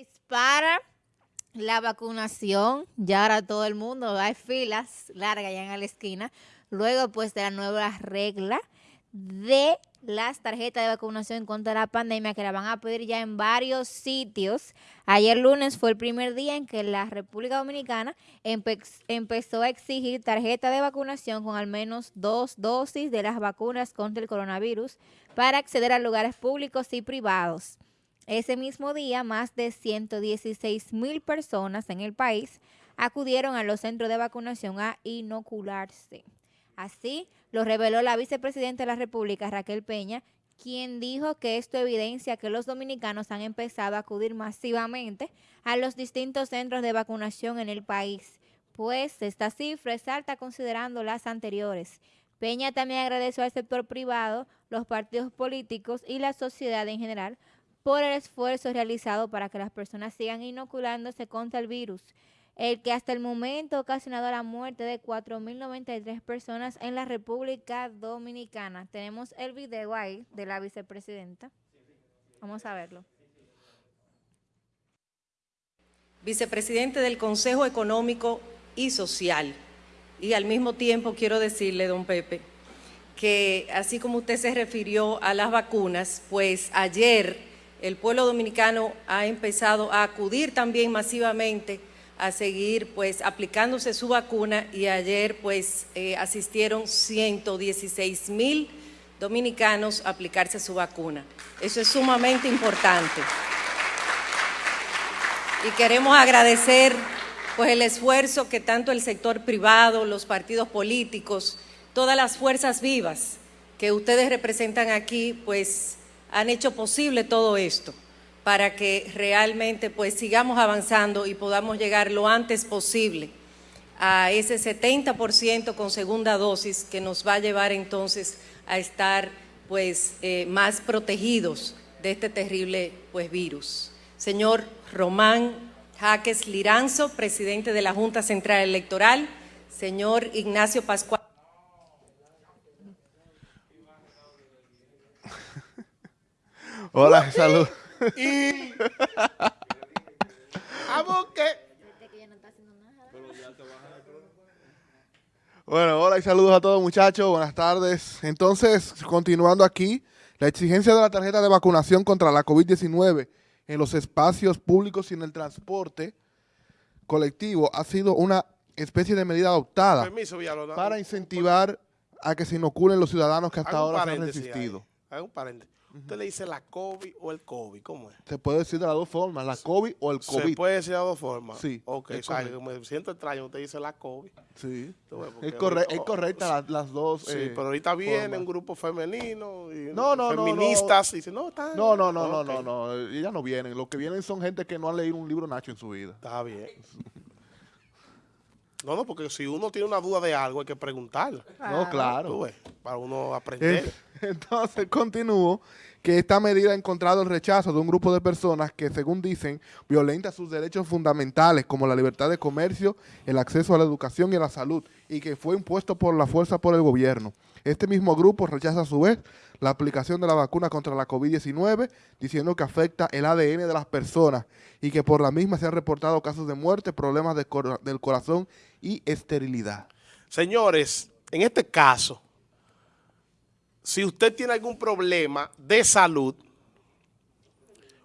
Dispara la vacunación, ya ahora todo el mundo, hay filas largas ya en la esquina, luego pues de la nueva regla de las tarjetas de vacunación contra la pandemia que la van a pedir ya en varios sitios. Ayer lunes fue el primer día en que la República Dominicana empezó a exigir tarjeta de vacunación con al menos dos dosis de las vacunas contra el coronavirus para acceder a lugares públicos y privados. Ese mismo día, más de 116 mil personas en el país acudieron a los centros de vacunación a inocularse. Así lo reveló la vicepresidenta de la República, Raquel Peña, quien dijo que esto evidencia que los dominicanos han empezado a acudir masivamente a los distintos centros de vacunación en el país, pues esta cifra es alta considerando las anteriores. Peña también agradeció al sector privado, los partidos políticos y la sociedad en general por el esfuerzo realizado para que las personas sigan inoculándose contra el virus, el que hasta el momento ha ocasionado la muerte de 4.093 personas en la República Dominicana. Tenemos el video ahí de la vicepresidenta. Vamos a verlo. Vicepresidente del Consejo Económico y Social. Y al mismo tiempo quiero decirle, don Pepe, que así como usted se refirió a las vacunas, pues ayer el pueblo dominicano ha empezado a acudir también masivamente a seguir pues aplicándose su vacuna y ayer pues eh, asistieron 116 mil dominicanos a aplicarse su vacuna. Eso es sumamente importante. Y queremos agradecer pues el esfuerzo que tanto el sector privado, los partidos políticos, todas las fuerzas vivas que ustedes representan aquí, pues han hecho posible todo esto para que realmente pues sigamos avanzando y podamos llegar lo antes posible a ese 70% con segunda dosis que nos va a llevar entonces a estar pues eh, más protegidos de este terrible pues virus. Señor Román Jaques Liranzo, presidente de la Junta Central Electoral, señor Ignacio Pascual. Hola, salud. Y. Bueno, hola y saludos a todos muchachos, buenas tardes. Entonces, continuando aquí, la exigencia de la tarjeta de vacunación contra la COVID-19 en los espacios públicos y en el transporte colectivo ha sido una especie de medida adoptada para incentivar a que se inoculen los ciudadanos que hasta ahora se han resistido. Hay un paréntesis. Usted le dice la COVID o el COVID, ¿cómo es? Se puede decir de las dos formas, la COVID o el COVID. Se puede decir de las dos formas. Sí. Ok, me siento extraño, usted dice la COVID. Sí. Es, correcta las dos. Sí, eh, pero ahorita viene un grupo femenino y no, no, feministas y dicen, no, está No, no, no, no, no, no, ellas no vienen. Los que vienen son gente que no ha leído un libro Nacho en su vida. Está bien. No, no, porque si uno tiene una duda de algo hay que preguntarla. No, claro. Para uno aprender. Entonces, continúo que esta medida ha encontrado el rechazo de un grupo de personas que, según dicen, violenta sus derechos fundamentales como la libertad de comercio, el acceso a la educación y a la salud, y que fue impuesto por la fuerza por el gobierno. Este mismo grupo rechaza a su vez la aplicación de la vacuna contra la COVID-19, diciendo que afecta el ADN de las personas y que por la misma se han reportado casos de muerte, problemas del corazón y esterilidad. Señores, en este caso, si usted tiene algún problema de salud,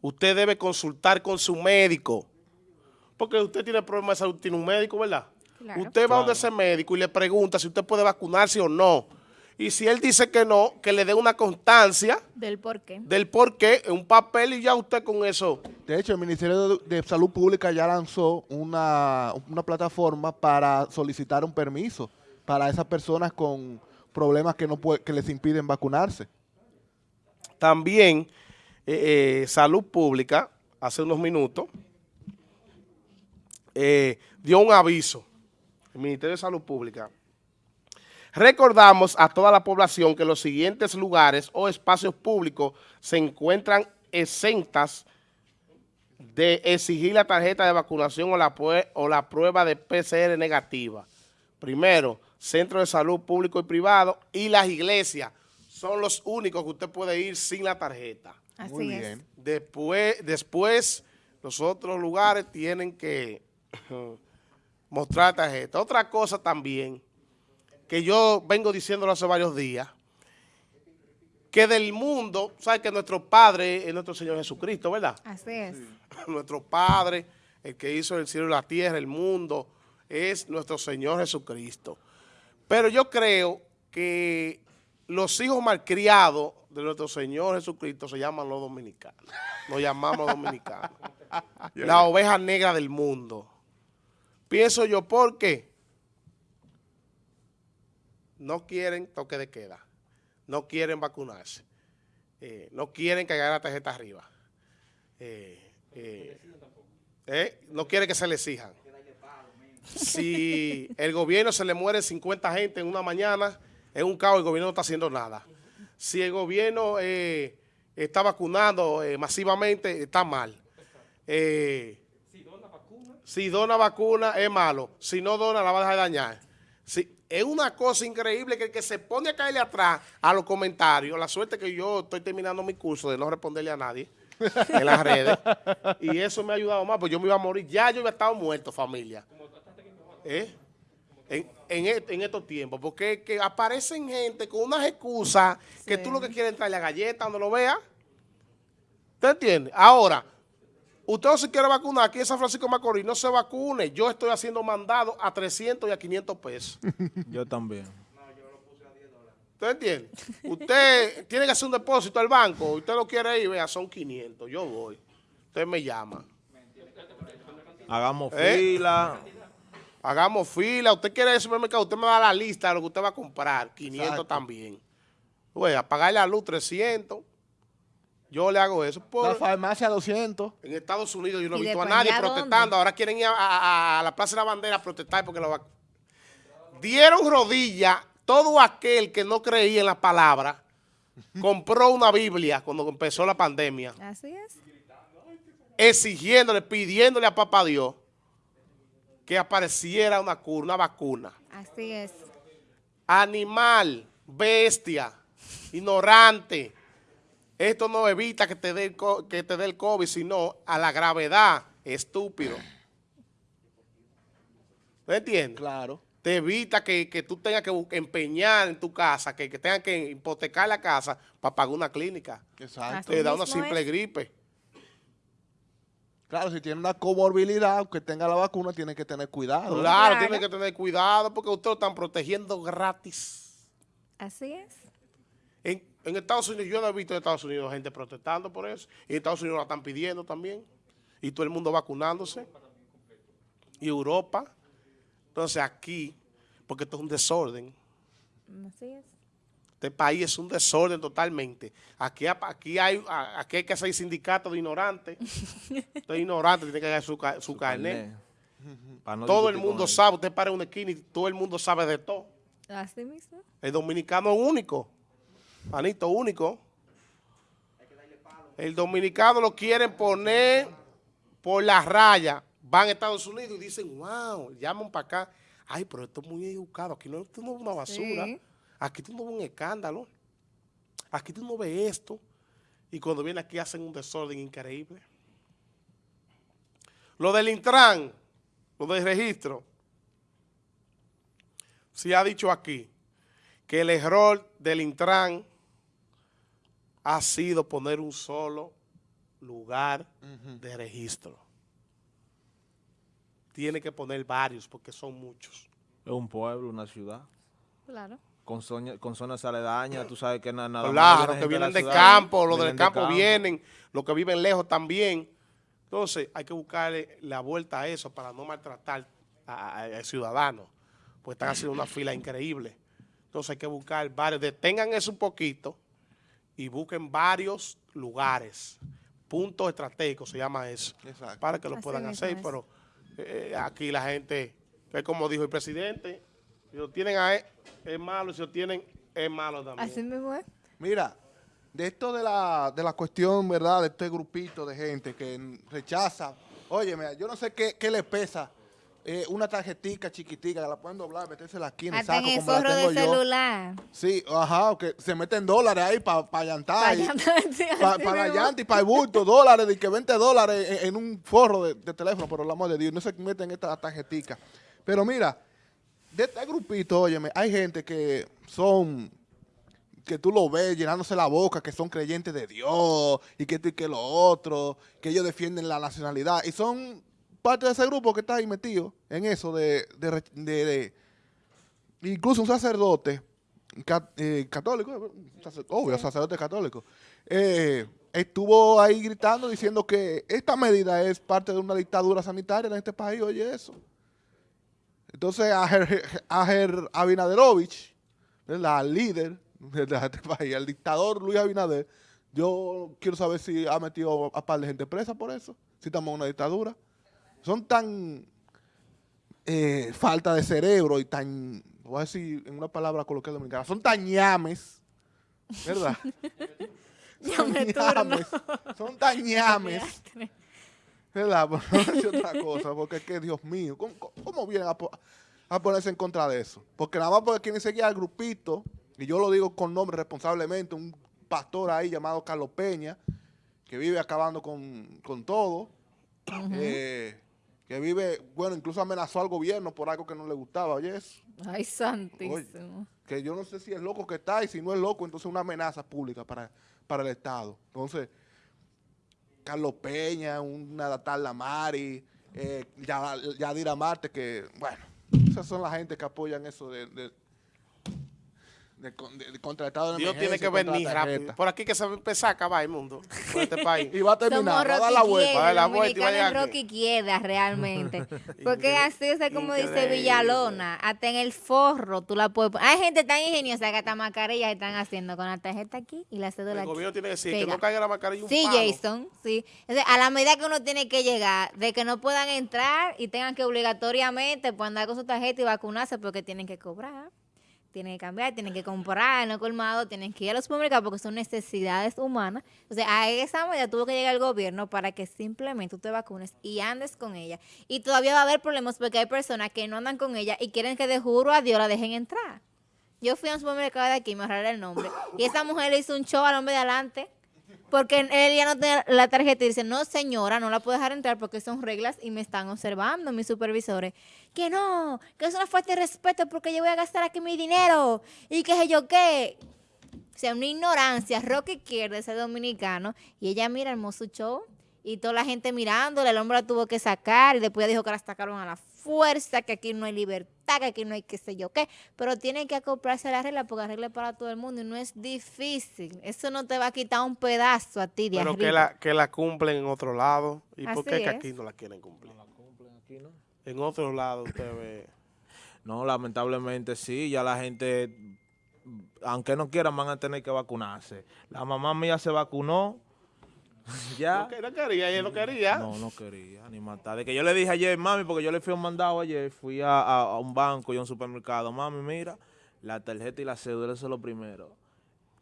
usted debe consultar con su médico. Porque usted tiene problemas de salud, tiene un médico, ¿verdad? Usted va a donde ese médico y le pregunta si usted puede vacunarse o no. Y si él dice que no, que le dé una constancia. Del por qué. Del por qué, un papel y ya usted con eso. De hecho, el Ministerio de, Salud Pública ya lanzó una, una plataforma para solicitar un permiso para esas personas con problemas que, no que les impiden vacunarse. También eh, eh, Salud Pública, hace unos minutos, eh, dio un aviso, el Ministerio de Salud Pública. Recordamos a toda la población que los siguientes lugares o espacios públicos se encuentran exentas de exigir la tarjeta de vacunación o la, o la prueba de PCR negativa. Primero, centros de salud público y privado y las iglesias son los únicos que usted puede ir sin la tarjeta. Así es. Después, después los otros lugares tienen que mostrar tarjeta. Otra cosa también, que yo vengo diciéndolo hace varios días, que del mundo, ¿sabes que nuestro Padre es nuestro Señor Jesucristo, verdad? Así es. nuestro Padre, el que hizo el cielo y la tierra, el mundo, es nuestro Señor Jesucristo. Pero yo creo que los hijos malcriados de nuestro Señor Jesucristo se llaman los dominicanos. Nos llamamos dominicanos. La oveja negra del mundo. Pienso yo, ¿por qué? No quieren toque de queda. No quieren vacunarse. Eh, no quieren que la tarjeta arriba. Eh, eh, no quieren que se le exijan. Si el gobierno se le muere 50 gente en una mañana, es un caos, el gobierno no está haciendo nada. Si el gobierno está vacunando masivamente, está mal. si dona vacuna, es malo. Si no dona, la va a dejar dañar. Si, es una cosa increíble que el que se pone a caerle atrás a los comentarios, la suerte que yo estoy terminando mi curso de no responderle a nadie en las redes, y eso me ha ayudado más, pues yo me iba a morir, ya yo había estado muerto, familia. ¿Eh? En, estos tiempos, porque que aparecen gente con unas excusas que tú lo que quieres entrar la galleta donde lo veas. ¿Te entiendes? Ahora, Usted no se quiere vacunar aquí en San Francisco de Macorís, no se vacune. Yo estoy haciendo mandado a 300 y a 500 pesos. Yo también. ¿Usted entiende? Usted tiene que hacer un depósito al banco. Usted lo quiere ir, vea, son 500. Yo voy. Usted me llama. Hagamos ¿Eh? fila. Hagamos fila. Usted quiere ir al supermercado, usted me da la lista de lo que usted va a comprar. 500 también. Voy a pagar la luz 300. Yo le hago eso. Por, la farmacia 200. En Estados Unidos yo no he visto a nadie protestando. Ahora quieren ir a, la Plaza de la Bandera a protestar porque lo Dieron rodilla todo aquel que no creía en la palabra. compró una Biblia cuando empezó la pandemia. Así es. Exigiéndole, pidiéndole a papá Dios que apareciera una cura, una vacuna. Así es. Animal, bestia, ignorante esto no evita que te dé el, que te dé el COVID, sino a la gravedad, estúpido. ¿Me entiendes? Claro. Te evita que, tú tengas que empeñar en tu casa, que, que tengas que hipotecar la casa para pagar una clínica. Exacto. Te da una simple gripe. Claro, si tiene una comorbilidad, aunque tenga la vacuna, tiene que tener cuidado. Claro, tiene que tener cuidado porque ustedes lo están protegiendo gratis. Así es. En, en Estados Unidos, yo no he visto en Estados Unidos gente protestando por eso. Y en Estados Unidos la están pidiendo también. Y todo el mundo vacunándose. Y Europa. Entonces aquí, porque esto es un desorden. Así es. Este país es un desorden totalmente. Aquí, aquí, hay, aquí hay que hacer sindicato de ignorantes. Usted es ignorante, tiene que dar su, su, carnet. todo el mundo sabe, usted para una esquina y todo el mundo sabe de todo. Así mismo. El dominicano es único. Manito único. El dominicano lo quieren poner por la raya. Van a Estados Unidos y dicen, wow, llaman para acá. Ay, pero esto es muy educado. Aquí no, esto no es una basura. Aquí tú no ves un escándalo. Aquí tú no ves esto. Y cuando vienen aquí hacen un desorden increíble. Lo del Intran, lo del registro, se ha dicho aquí que el error del Intran ha sido poner un solo lugar de registro. Tiene que poner varios porque son muchos. Es un pueblo, una ciudad. Claro. Con, con zonas aledañas, tú sabes que nada, nada Claro, los que vienen de, campo, los del campo, vienen, los que viven lejos también. Entonces, hay que buscarle la vuelta a eso para no maltratar al ciudadano, pues están haciendo una fila increíble. Entonces, hay que buscar varios, detengan eso un poquito, y busquen varios lugares, puntos estratégicos se llama eso, para que lo puedan hacer, pero eh, aquí la gente, es como dijo el presidente, si lo tienen a él, es malo, si lo tienen, es malo también. Así mismo es. Mira, de esto de la, de la cuestión, ¿verdad?, de este grupito de gente que rechaza, oye, mira, yo no sé qué, qué le pesa eh, una tarjetica chiquitica, que la pueden doblar, meterse la esquina, Hasta en saco el como la forro tengo de yo. celular. Sí, ajá, que se meten dólares ahí para pa llantar. Pa' y- llantar, sí, pa- para la llanta y para el bulto, dólares, de que 20 dólares en, en un forro de, de teléfono, por el amor de Dios, no se meten esta tarjetica. Pero mira, de este grupito, óyeme, hay gente que son, que tú lo ves llenándose la boca, que son creyentes de Dios y que esto y que lo otro, que ellos defienden la nacionalidad y son parte de ese grupo que está ahí metido en eso de, de, re- de- de- incluso un sacerdote eh, católico, sacer- obvio, sacerdote católico, eh, estuvo ahí gritando diciendo que esta medida es parte de una dictadura sanitaria en este país, oye eso. Entonces, Ajer Abinaderovich, al líder de este país, el dictador Luis Abinader, yo quiero saber si ha metido a par de gente presa por eso, si estamos en una dictadura. Son tan eh, falta de cerebro y tan, voy a decir en una palabra coloquial dominicana, son tan ñames, ¿verdad? son ñames, son tan ñames. ¿Verdad? Por no decir otra cosa, porque es que, Dios mío, ¿cómo, cómo vienen a, po- a ponerse en contra de eso? Porque nada más porque quieren seguir al grupito, y yo lo digo con nombre responsablemente, un pastor ahí llamado Carlos Peña, que vive acabando con, con todo, eh, que vive, bueno, incluso amenazó al gobierno por algo que no le gustaba, oye, eso, Ay, santísimo. que yo no sé si es loco que está, y si no es loco, entonces una amenaza pública para, para el Estado. Entonces, Carlos Peña, una tal Lamari, eh, Ya- Yadira Marte, que, bueno, esas son la gente que apoyan eso de, de de- de contra el Estado de Dios tiene que venir rápido. Por aquí que se va a empezar a acabar el mundo, por este país. Y va a terminar, Somos va a dar la vuelta. Va a dar la vuelta y va a llegar. Rocky realmente. Porque así, o sea, como dice. Villalona, hasta en el forro tú la puedes poner. Hay gente tan ingeniosa que hasta mascarillas están haciendo con la tarjeta aquí y la cédula El aquí. gobierno tiene que decir que no caiga la mascarilla un Sí, palo. Jason, sí. O sea, a la medida que uno tiene que llegar, de que no puedan entrar y tengan que obligatoriamente pues, andar con su tarjeta y vacunarse porque tienen que cobrar, tienen que cambiar, tienen que comprar el colmado, tienen que ir a los supermercados porque son necesidades humanas. Sea, a esa medida tuvo que llegar el gobierno para que simplemente tú te vacunes y andes con ella. Y todavía va a haber problemas porque hay personas que no andan con ella y quieren que de juro a Dios la dejen entrar. Yo fui a un supermercado de aquí, me ahorraré el nombre, y esa mujer le hizo un show al hombre de adelante. Porque él ya no tiene la tarjeta y dice, no señora, no la puedo dejar entrar porque son reglas y me están observando mis supervisores. Que no, que es una falta de respeto porque yo voy a gastar aquí mi dinero y qué sé yo qué. O sea, una ignorancia, Roque izquierda, ese dominicano, y ella mira hermoso show y toda la gente mirándole, el hombre la tuvo que sacar y después dijo que la sacaron a la fuerza, que aquí no hay libertad, que aquí no hay qué sé yo qué, pero tienen que acoplarse a la regla porque la regla es para todo el mundo y no es difícil. Eso no te va a quitar un pedazo a ti de Pero arriba. que la, que la cumplen en otro lado. ¿Y por Así qué que aquí no la quieren cumplir? cumplen aquí, ¿no? En otro lado usted ve. No, lamentablemente sí, ya la gente, aunque no quieran, van a tener que vacunarse. La mamá mía se vacunó, ya. No, que- no quería, ella no quería. No, no quería, ni matar. De que yo le dije ayer, mami, porque yo le fui a un mandado ayer, fui a, a- a un banco y a un supermercado. Mami, mira, la tarjeta y la cédula, eso es lo primero.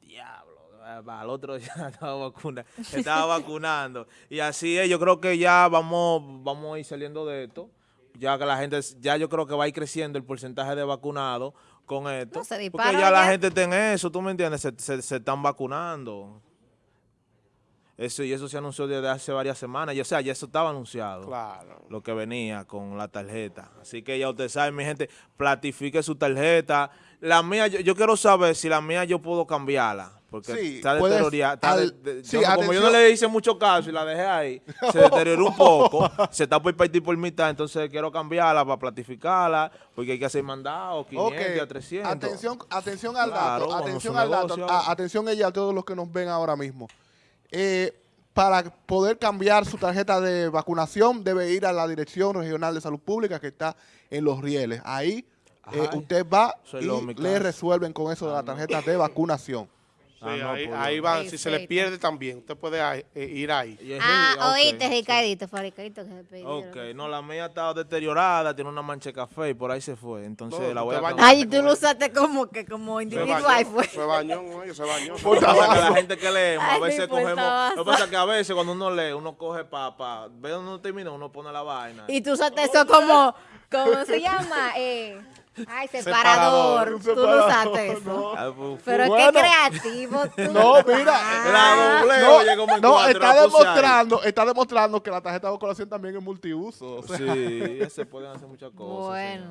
Diablo, al otro ya estaba, vacuna, estaba vacunando. Y así es, yo creo que ya vamos, vamos a ir saliendo de esto. Ya que la gente, ya yo creo que va a ir creciendo el porcentaje de vacunados con esto. No, se porque ya la gente está en eso, ¿tú me entiendes? Se, se- se están vacunando. Eso, y eso se anunció desde hace varias semanas. Y, o sea, ya eso estaba anunciado. Claro. Lo que venía con la tarjeta. Así que ya ustedes saben, mi gente, platifique su tarjeta. La mía, yo, yo quiero saber si la mía yo puedo cambiarla. Porque Sí, está deteriorada. de- sí, como yo no le hice mucho caso y la dejé ahí, se deterioró un poco. se está por partir por mitad. Entonces quiero cambiarla para platificarla. Porque hay que hacer mandados, 500 a 300. Atención, atención al Claro, dato, atención al dato, a- atención ella a todos los que nos ven ahora mismo. Eh, para poder cambiar su tarjeta de vacunación debe ir a la Dirección Regional de Salud Pública que está en Los Rieles. Ahí eh, usted va soy y le resuelven con eso de la tarjeta de vacunación. Sí, Ah, no, ahí, pues, ahí van, si se le Perfecto. pierde también, usted puede ahí, eh, ir ahí. Ah, ok, oíste, sí. Ricardito, fue Ricardito que se pidió. Ok, no, la mía estaba deteriorada, tiene una mancha de café y por ahí se fue. Entonces No, la voy a bañas. cambiar. Ay, tú lo usaste como que como individual, fue. se bañó, oye, se bañó. Que la gente que leemos, a veces puerta cogemos. Lo que pasa es que a veces cuando uno lee, uno coge para. Pa, ve donde uno termina, uno pone la vaina. Y tú usaste eso como, ¿cómo se llama? Eh, ay, separador. Separador, Tú no usaste eso. Ah, Pero Bueno. es que creativo tú. No, mira, La doble No, cuatro, está demostrando, está demostrando que la tarjeta de vacunación también es multiuso. o sea, Sí, se pueden hacer muchas cosas. Bueno.